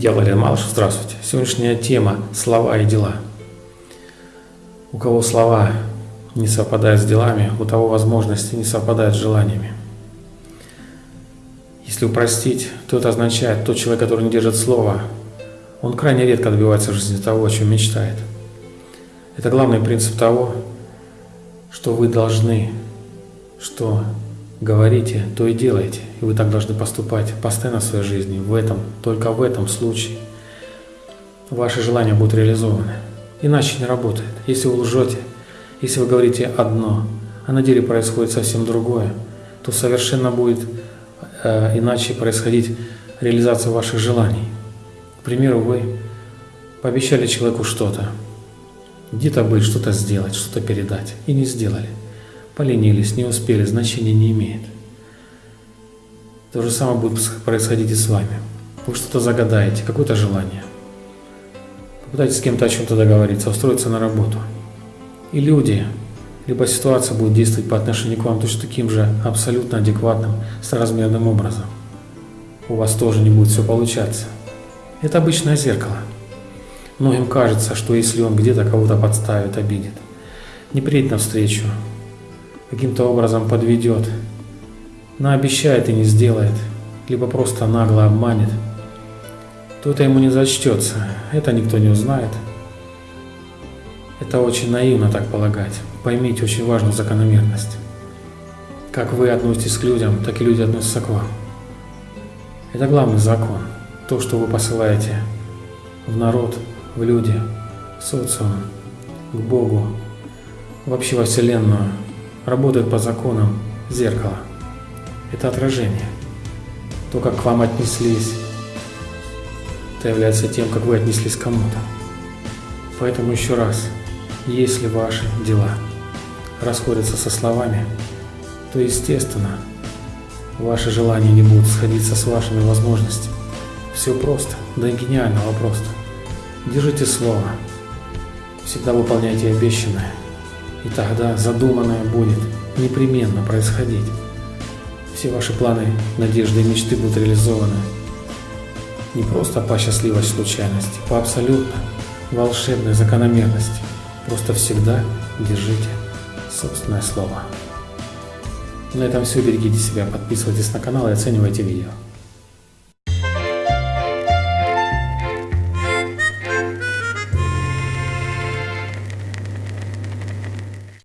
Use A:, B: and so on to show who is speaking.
A: Я Валерий Малыш, здравствуйте. Сегодняшняя тема – слова и дела. У кого слова не совпадают с делами, у того возможности не совпадают с желаниями. Если упростить, то это означает, тот человек, который не держит слова, он крайне редко добивается в жизни того, о чем мечтает. Это главный принцип того, что вы должны, что говорите, то и делайте. И вы так должны поступать постоянно в своей жизни. В этом, только в этом случае ваши желания будут реализованы. Иначе не работает. Если вы лжете, если вы говорите одно, а на деле происходит совсем другое, то совершенно будет э, иначе происходить реализация ваших желаний. К примеру, вы пообещали человеку что-то, где-то быть, что-то сделать, что-то передать, и не сделали. Поленились, не успели, значения не имеет. То же самое будет происходить и с вами. Вы что-то загадаете, какое-то желание. Попытайтесь с кем-то о чем-то договориться, устроиться на работу. И люди, либо ситуация будет действовать по отношению к вам точно таким же абсолютно адекватным, соразмерным образом. У вас тоже не будет все получаться. Это обычное зеркало. Многим кажется, что если он где-то кого-то подставит, обидит, не приедет навстречу, каким-то образом подведет, наобещает и не сделает, либо просто нагло обманет, то это ему не зачтется, это никто не узнает. Это очень наивно так полагать. Поймите очень важную закономерность. Как вы относитесь к людям, так и люди относятся к вам. Это главный закон. То, что вы посылаете в народ, в люди, в социум, к Богу, вообще во Вселенную, работает по законам зеркала. Это отражение. То, как к вам отнеслись, это является тем, как вы отнеслись к кому-то. Поэтому еще раз, если ваши дела расходятся со словами, то естественно, ваши желания не будут сходиться с вашими возможностями. Все просто, да и гениального просто. Держите слово, всегда выполняйте обещанное. И тогда задуманное будет непременно происходить. Все ваши планы, надежды и мечты будут реализованы. Не просто по счастливой случайности, по абсолютно волшебной закономерности. Просто всегда держите собственное слово. На этом все. Берегите себя, подписывайтесь на канал и оценивайте видео.